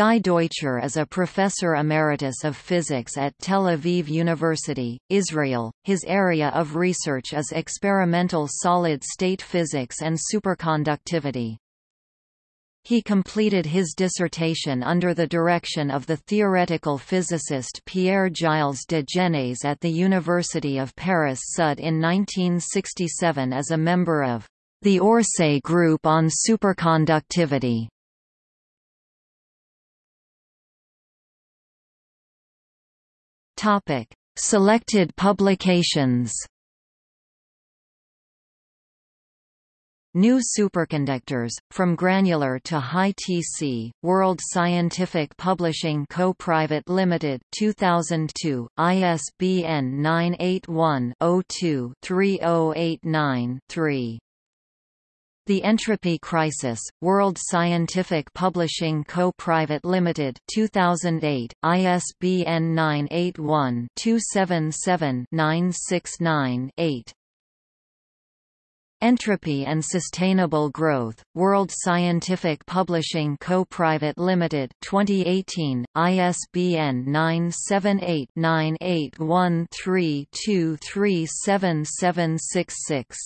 Guy Deutscher is a professor emeritus of physics at Tel Aviv University, Israel. His area of research is experimental solid-state physics and superconductivity. He completed his dissertation under the direction of the theoretical physicist Pierre-Gilles de Gennes at the University of Paris-Sud in 1967 as a member of the Orsay Group on Superconductivity. Topic: Selected publications. New superconductors, from granular to high TC, World Scientific Publishing Co. Private Limited 2002, ISBN 981-02-3089-3. The Entropy Crisis, World Scientific Publishing Co. Private Limited 2008, ISBN 981-277-969-8 Entropy and Sustainable Growth, World Scientific Publishing Co. Private Limited 2018, ISBN 978-9813237766